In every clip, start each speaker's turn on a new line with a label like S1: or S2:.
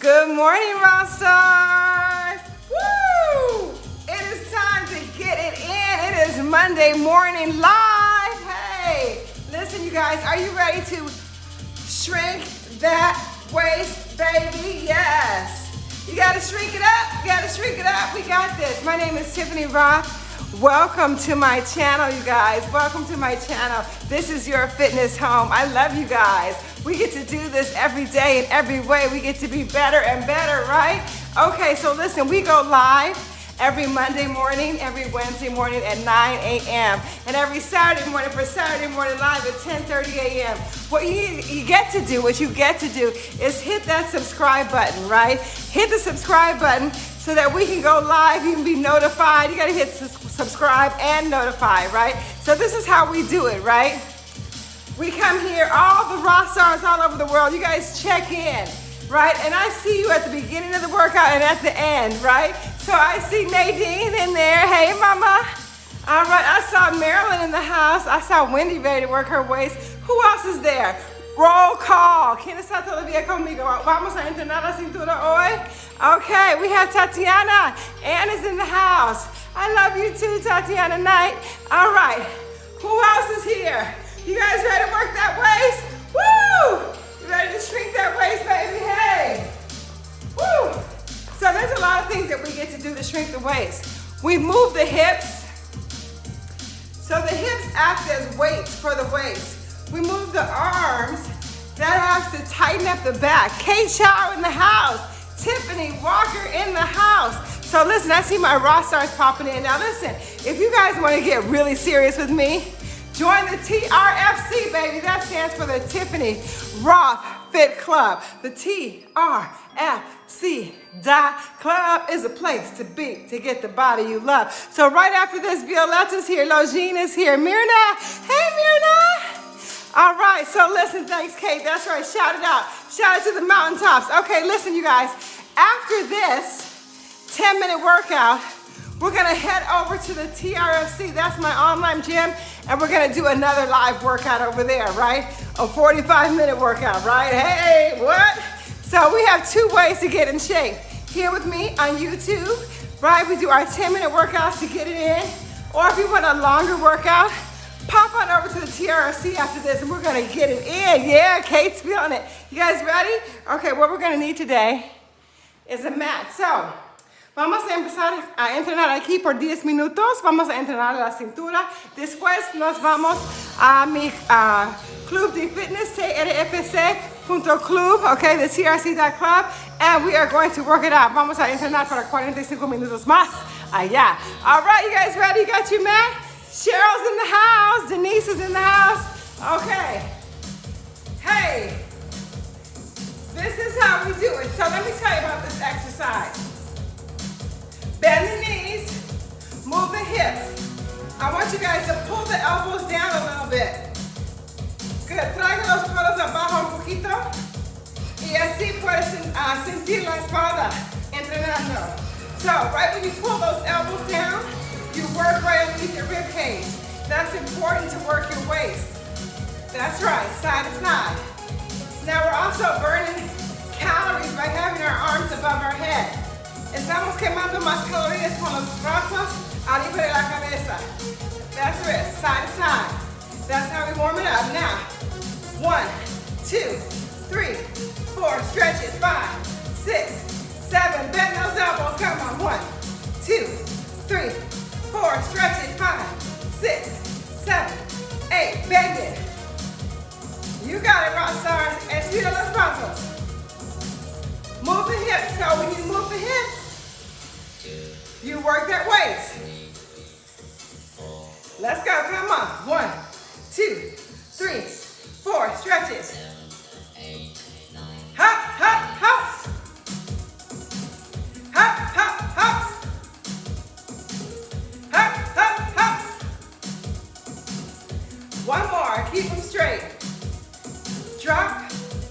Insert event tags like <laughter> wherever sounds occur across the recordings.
S1: Good morning, Rockstars. Woo! It is time to get it in. It is Monday morning live. Hey, listen, you guys, are you ready to shrink that waist, baby? Yes. You gotta shrink it up. You gotta shrink it up. We got this. My name is Tiffany Roth. Welcome to my channel, you guys. Welcome to my channel. This is your fitness home. I love you guys. We get to do this every day in every way. We get to be better and better, right? Okay, so listen, we go live every Monday morning, every Wednesday morning at 9 a.m. and every Saturday morning for Saturday morning live at 10:30 a.m. What you, you get to do, what you get to do is hit that subscribe button, right? Hit the subscribe button so that we can go live, you can be notified. You gotta hit subscribe and notify, right? So this is how we do it, right? We come here, all the rock stars all over the world, you guys check in, right? And I see you at the beginning of the workout and at the end, right? So I see Nadine in there. Hey, mama. All right, I saw Marilyn in the house. I saw Wendy ready to work her waist. Who else is there? Roll call. ¿Quién está todavía conmigo? Vamos a entrenar la cintura hoy. Okay, we have Tatiana. Anna's in the house. I love you too, Tatiana Knight. All right, who else is here? You guys ready to work that waist? Woo! You ready to shrink that waist, baby? Hey! Woo! So there's a lot of things that we get to do to shrink the waist. We move the hips. So the hips act as weights for the waist. We move the arms. That has to tighten up the back. Kate Chow in the house. Tiffany Walker in the house. So listen, I see my raw stars popping in. Now listen, if you guys want to get really serious with me, join the TRFC, baby. That stands for the Tiffany Roth Fit Club. The TRFC dot club is a place to be to get the body you love. So right after this, Violetta's here, Logine is here, Mirna. Hey, Mirna. All right, so listen, thanks, Kate. That's right, shout it out. Shout it to the mountaintops. Okay, listen, you guys. After this 10 minute workout, we're gonna head over to the TRFC. That's my online gym, and we're gonna do another live workout over there, right? A 45 minute workout, right? Hey, what? So we have two ways to get in shape. Here with me on YouTube, right? We do our 10 minute workouts to get it in. Or if you want a longer workout, Pop on over to the TRC after this and we're gonna get it in. Yeah, Kate's feeling it. You guys ready? Okay, what we're gonna need today is a mat. So, vamos a empezar a entrenar aquí por 10 minutos. Vamos a entrenar la cintura. Después nos vamos a mi uh, club de fitness, trfc.club, okay, the trc.club, and we are going to work it out. Vamos a entrenar para 45 minutos más allá. All right, you guys ready? Got your mat? Cheryl's in the house. Denise is in the house. Okay. Hey, this is how we do it. So let me tell you about this exercise. Bend the knees, move the hips. I want you guys to pull the elbows down a little bit. Good. Traigan los codos abajo un poquito. Y así puedes uh, sentir la espalda entrenando. So right when you pull those elbows down, you work right underneath your rib cage. That's important to work your waist. That's right, side to side. Now we're also burning calories by having our arms above our head. Estamos quemando más calorías con los brazos arriba de la cabeza. That's it, side to side. That's how we warm it up. Now, one, two, three, four, stretch it, five, six, seven, bend those elbows, come on, one, two, three, four, stretch One more, keep them straight. Drop,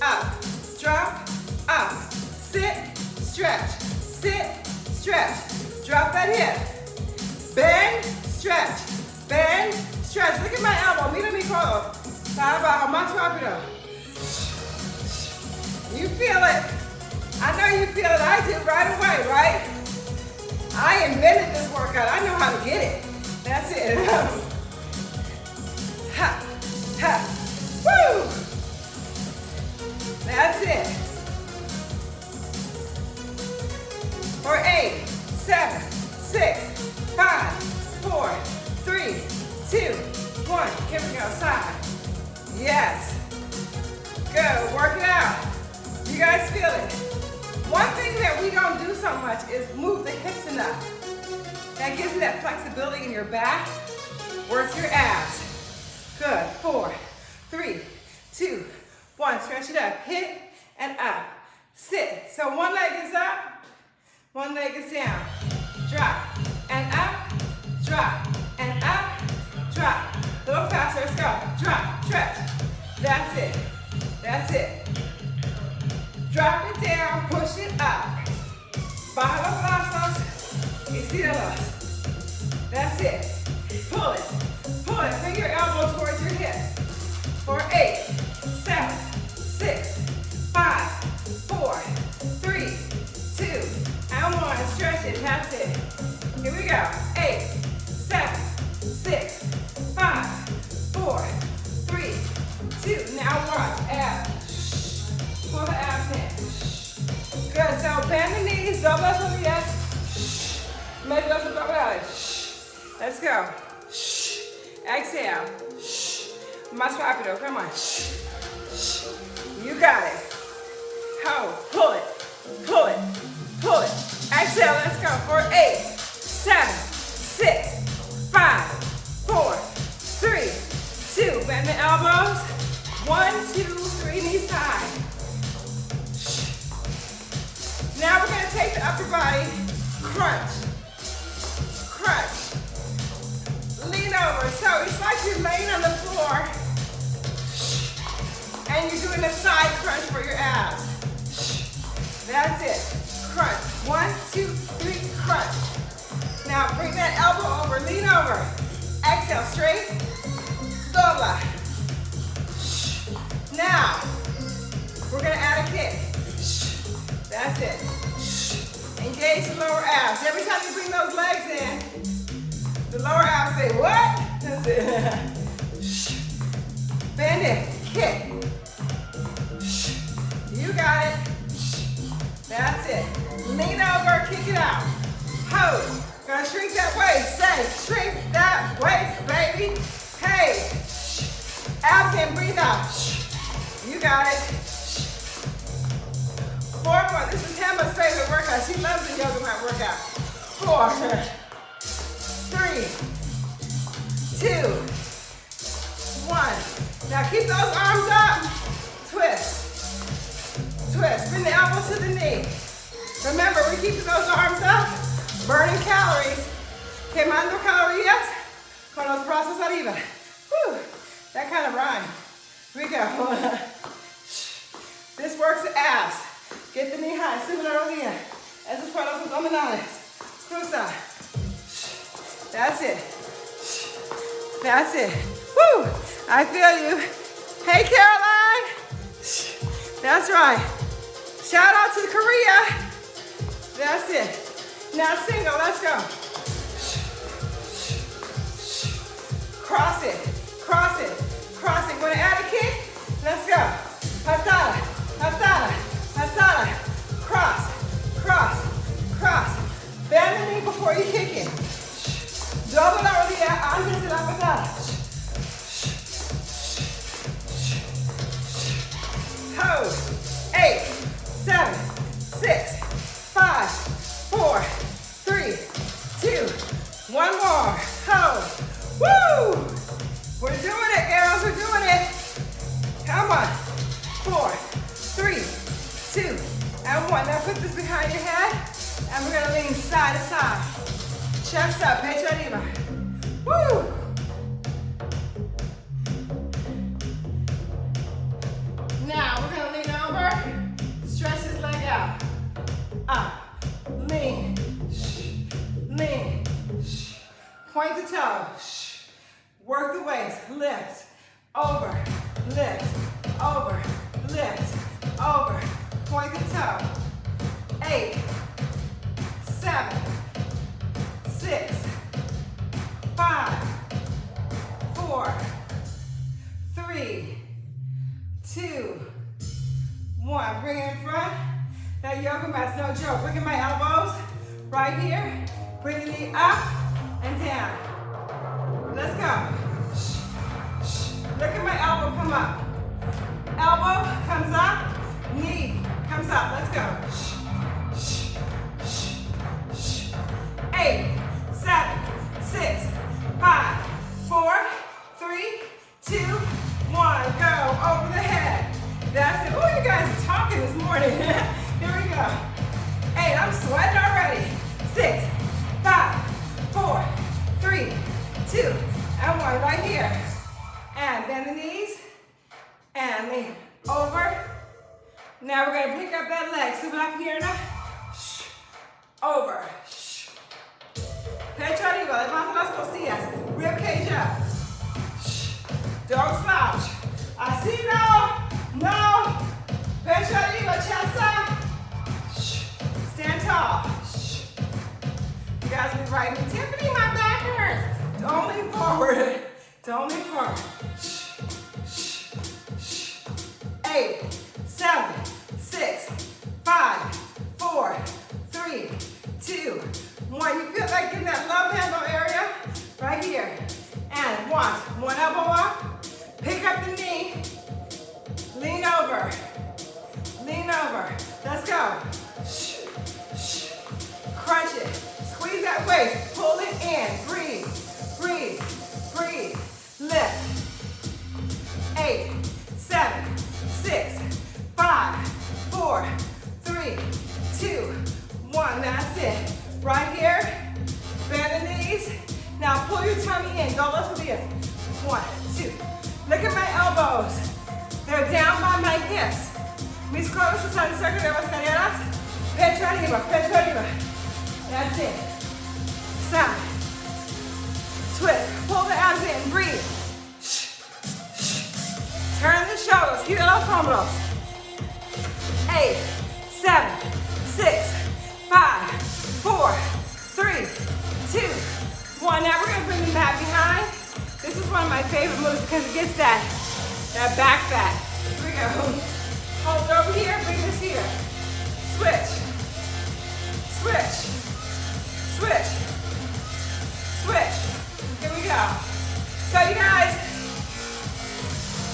S1: up, drop, up. Sit, stretch, sit, stretch. Drop that hip. Bend, stretch, bend, stretch. Look at my elbow, mira mi codo. Abajo, más rápido. You feel it. I know you feel it. I do right away, right? I invented this workout. I know how to get it. That's it. <laughs> It. For eight, seven, six, five, four, three, two, one. Here we go, side. Yes. Work it out. You guys feel it? One thing that we don't do so much is move the hips enough. That gives you that flexibility in your back. Work your abs. Good, four, three, two, one. Stretch it up, hit and up. Sit. So one leg is up, one leg is down. Drop and up, drop and up, drop. A little faster, let's go. Drop, stretch. That's it. That's it. Drop it down, push it up. Baja los brazos, estiralos. Eight, seven, six, five, four, three, two. Now one. Abs. Pull the abs in. Good. So bend the knees, double las rodillas. Maybe let's double Let's go. Exhale. Más rápido. Come on. You got it. Hold. Pull it. Pull it. Pull it. Exhale. Let's go. For eight, seven, six, five, four, three, two. Bend the elbows. One, two, three, knees high. Now we're gonna take the upper body, crunch, crunch, lean over. So it's like you're laying on the floor and you're doing a side crunch for your abs. That's it, crunch. One, two, three, crunch. Now bring that elbow over, lean over. Exhale, straight, dobla. Now, we're gonna add a kick. That's it. Engage the lower abs. Every time you bring those legs in, the lower abs say, what? That's it. Bend it, kick. You got it. That's it. Lean over, kick it out. Hold. Gonna shrink that waist. Say, shrink that waist, baby. Hey. Abs in, breathe out. You got it. Four more. This is Emma's favorite workout. She loves the yoga mat workout. Four, three, two, one. Now keep those arms up. Twist. Twist. Bring the elbows to the knee. Remember, we're keeping those arms up, burning calories. Quemando calorías con los brazos arriba. Whew. That kind of rhyme. Here we go. <laughs> This works the abs. Get the knee high, sube la rodilla. Eso es para los abdominales. Cruza. That's it. That's it. Woo! I feel you. Hey, Caroline. That's right. Shout out to Korea. That's it. Now single, oh, let's go. Cross it, cross it, cross it. Wanna add a kick? Let's go. Patada, patada, patada. Cross, cross, cross. Bend the knee before you kick it. Double la rodilla antes de la patada. Hold. Eight, seven, six, five, four, one more. Hold. Woo! We're doing it, girls. We're doing it. Come on. Four, three, two, and one. Now put this behind your head, and we're gonna lean side to side. Chest up, pecho arriba. Woo! Point the toe. Work the waist, lift, over, lift, over, lift, over. Point the toe. eight, seven, six, five, four, three, two, one. Bring it in front. That yoga mat's no joke. Bring in my elbows. Right here. Bring the knee up and down. Let's go. Look at my elbow come up. Elbow comes up, knee comes up. Let's go. Eight, seven, six, five, four, three, two, one. Go over the head. That's it. Oh, you guys are talking this morning. <laughs> Here we go. Eight, I'm sweating already. Six, two, and one. Right here. And bend the knees. And lean over. Now we're gonna pick up that leg. Sube la pierna. Over. Pecho arriba, levanta las costillas. Rib cage up. Don't slouch. Así no, no. Pecho arriba, chest up. Stand tall. You guys be writing, Tiffany, my back hurts. Don't lean forward. Don't lean forward. Eight, seven, six, five, four, three, two, one. You feel like in that love handle area? Right here. And one. Mis codos están cerca de las caderas. Pecho arriba, pecho arriba. That's it. Side. Twist. Pull the abs in. Breathe. Turn the shoulders. Gira los hombros. Eight, seven, six, five, four, three, two, one. Now we're gonna bring the mat behind. This is one of my favorite moves because it gets that, that back fat. Here we go. Oh, Hold over here, bring this here. Switch. Switch. Switch. Switch. Here we go. So you guys,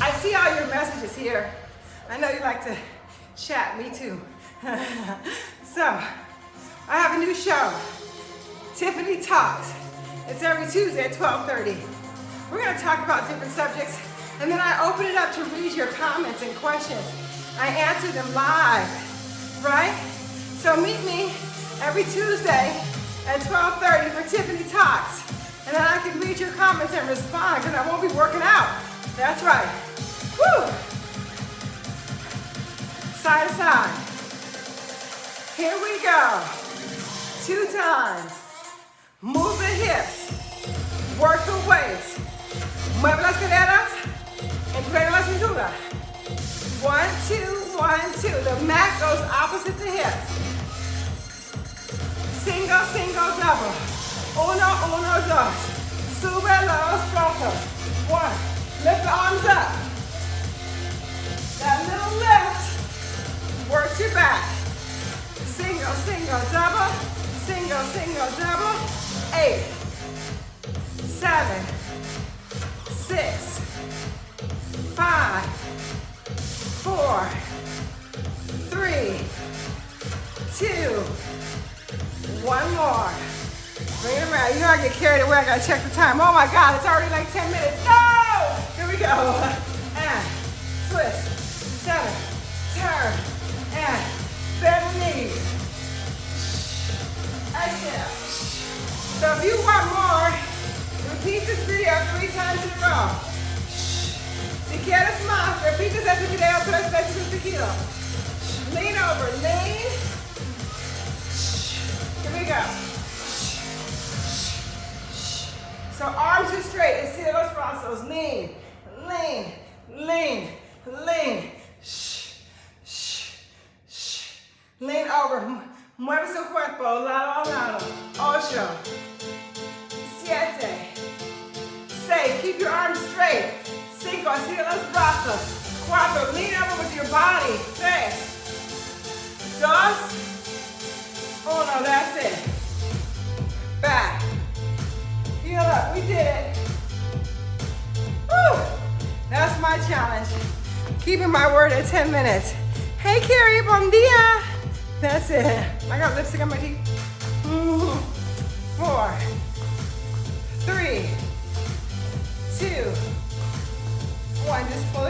S1: I see all your messages here. I know you like to chat, me too. <laughs> so, I have a new show, Tiffany Talks. It's every Tuesday at 12.30. We're gonna talk about different subjects and then I open it up to read your comments and questions. I answer them live, right? So meet me every Tuesday at 12.30 for Tiffany Talks. And then I can read your comments and respond because I won't be working out. That's right. Woo! Side to side. Here we go. Two times. Move the hips. Work the waist. Mueve las caderas. Entrega la cintura. One, two, one, two. The mat goes opposite the hips. Single, single, double. Uno, uno, dos. Sube los brazos. One. Lift the arms up. That little lift works your back. Single, single, double. Single, single, double. Eight, seven, six, five, four, three, two, one more. Bring it around. You know I get carried away. I gotta check the time. Oh my God, it's already like 10 minutes. No! Here we go. And twist. Seven. Turn. And bend the knees. Exhale. So if you want more, repeat this video three times in a row. Veces seguido. Lean over, lean. Here we go. So arms are straight, estira los brazos, lean, lean, lean, lean. Lean over, Mueve su cuerpo lado a lado. Ocho. Siete. Seis. Keep your arms straight. Cinco. Sigue los brazos. Cuatro. Lean over with your body. Tres. Dos. Uno. That's it. Back. Feel up. We did it. Woo. That's my challenge. Keeping my word at 10 minutes. Hey, Carrie, bon dia. That's it. I got lipstick on my teeth. Four, three, two, one. Just pull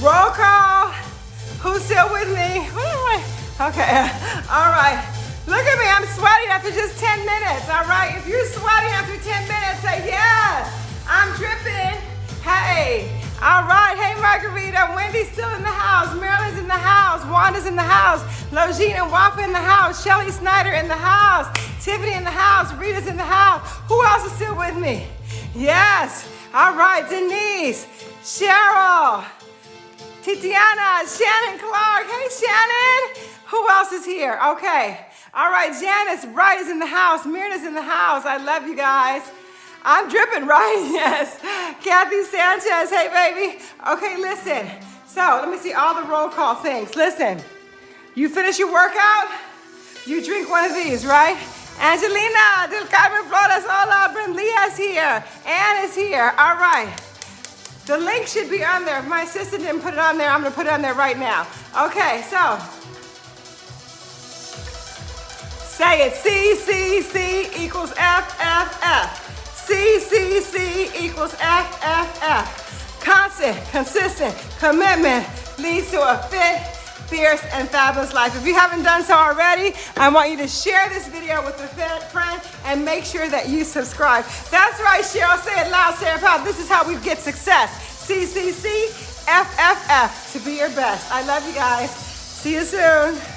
S1: Roll call. Who's still with me? <laughs> Okay, all right. Look at me, I'm sweating after just 10 minutes, all right? If you're sweating after 10 minutes, say yes. I'm dripping. Hey, all right. Hey, Margarita, Wendy's still in the house. Marilyn's in the house. Wanda's in the house. Logine and Wafa in the house. Shelly Snyder in the house. Tiffany in the house. Rita's in the house. Who else is still with me? Yes. All right, Denise, Cheryl, Titiana, Shannon Clark. Hey, Shannon. Who else is here? Okay. All right, Janice Wright is in the house. Myrna's in the house. I love you guys. I'm dripping, <laughs> right? Yes. Kathy Sanchez. Hey, baby. Okay, listen. So let me see all the roll call things. Listen, you finish your workout, you drink one of these, right? Angelina del Carmen Flores. Hola, Brenda is here. Ann is here. All right. The link should be on there. If my assistant didn't put it on there, I'm gonna put it on there right now. Okay, so say it. C, C, C equals F, F, F. C, C, C equals F, F, F. Constant, consistent, commitment leads to a fit, fierce, and fabulous life. If you haven't done so already, I want you to share this video with a friend and make sure that you subscribe. That's right, Cheryl. Say it loud, say it. This is how we get success. C, C, C, F, F, F to be your best. I love you guys. See you soon.